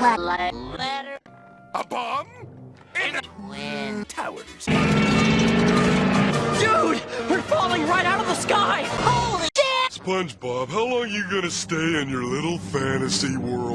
Letter. A bomb? In the Twin Towers. Dude! We're falling right out of the sky! Holy shit! SpongeBob, how long you gonna stay in your little fantasy world?